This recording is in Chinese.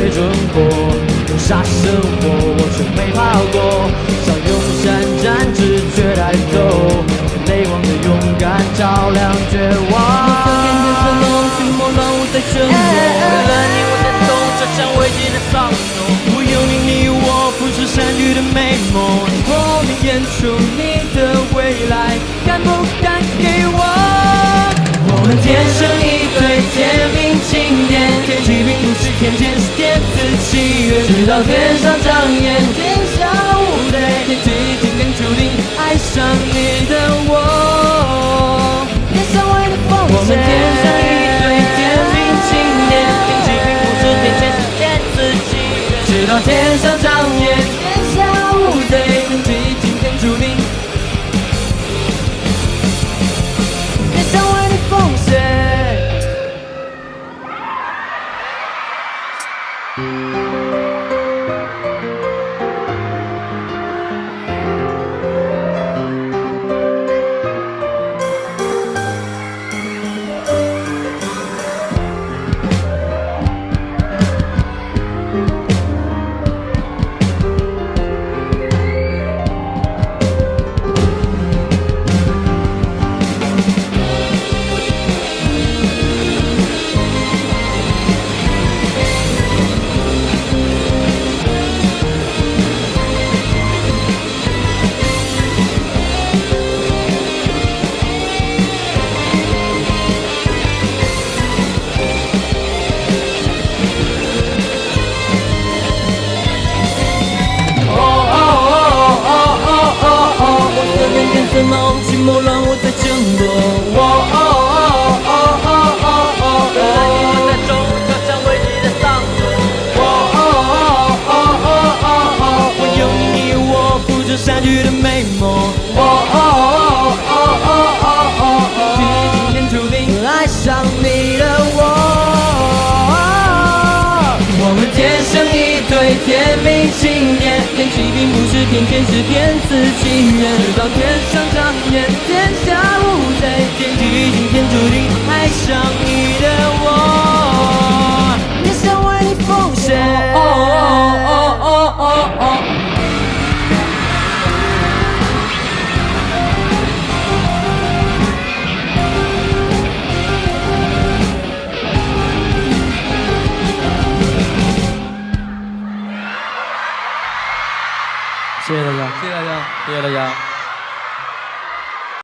到处途中被准过，用杀生活我却没怕过，想用闪战直觉带走，泪光的勇敢照亮绝望。天天是浓情莫让我在沉默，为了你我在懂这场危机的丧钟。我有你，你我不是善举的美梦，后面演出你的未来，敢不敢给我？我们天生一对天命青年，天气并不是天天是喜悦，直到天上长眼，天天天是骗自己，直到天上长眼。谢谢大家。谢谢大家。谢谢大家。